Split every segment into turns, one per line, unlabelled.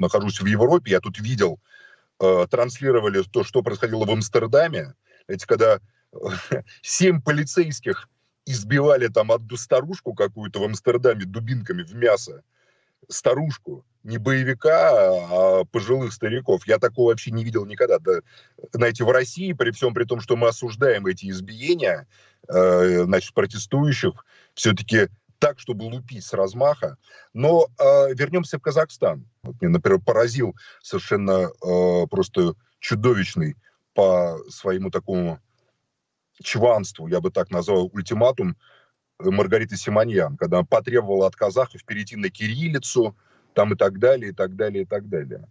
нахожусь в Европе, я тут видел, э, транслировали то, что происходило в Амстердаме, эти когда э, семь полицейских избивали там одну старушку какую-то в Амстердаме дубинками в мясо, старушку, не боевика, а пожилых стариков. Я такого вообще не видел никогда. Да, знаете, в России, при всем при том, что мы осуждаем эти избиения, э, значит, протестующих, все-таки так, чтобы лупить с размаха. Но э, вернемся в Казахстан. Вот мне, например, поразил совершенно э, просто чудовищный по своему такому чванству, я бы так назвал, ультиматум Маргариты Симоньян, когда она потребовала от казахов перейти на кириллицу, там и так далее, и так далее, и так далее.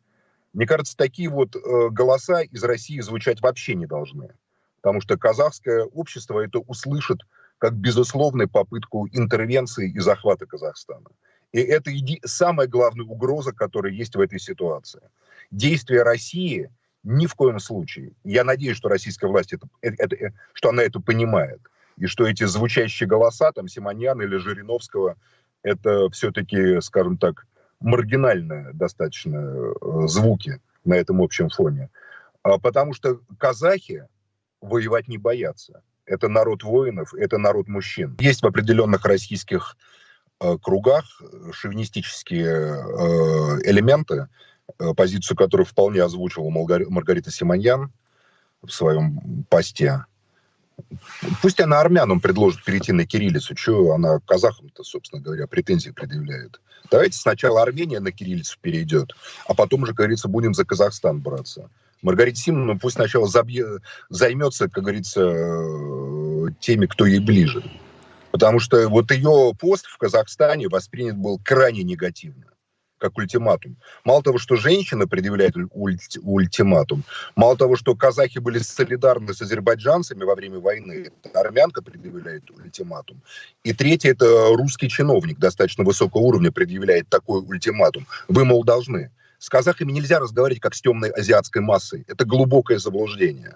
Мне кажется, такие вот э, голоса из России звучать вообще не должны, потому что казахское общество это услышит как безусловную попытку интервенции и захвата Казахстана. И это самая главная угроза, которая есть в этой ситуации. Действия России ни в коем случае. Я надеюсь, что российская власть это, это, это, что она это понимает и что эти звучащие голоса, там, Симоньяна или Жириновского, это все-таки, скажем так, маргинальные достаточно э, звуки на этом общем фоне. А потому что казахи воевать не боятся. Это народ воинов, это народ мужчин. Есть в определенных российских э, кругах шовинистические э, элементы, э, позицию которых вполне озвучила Маргарита Симоньян в своем посте. Пусть она армянам предложит перейти на кириллицу. Что она казахам-то, собственно говоря, претензии предъявляет? Давайте сначала Армения на кириллицу перейдет, а потом уже, как говорится, будем за Казахстан браться. Маргарита Симоновна пусть сначала забье, займется, как говорится, э, теми, кто ей ближе. Потому что вот ее пост в Казахстане воспринят был крайне негативно как ультиматум. Мало того, что женщина предъявляет ульти, ультиматум, мало того, что казахи были солидарны с азербайджанцами во время войны, армянка предъявляет ультиматум. И третье, это русский чиновник достаточно высокого уровня предъявляет такой ультиматум. Вы, мол, должны. С казахами нельзя разговаривать как с темной азиатской массой. Это глубокое заблуждение.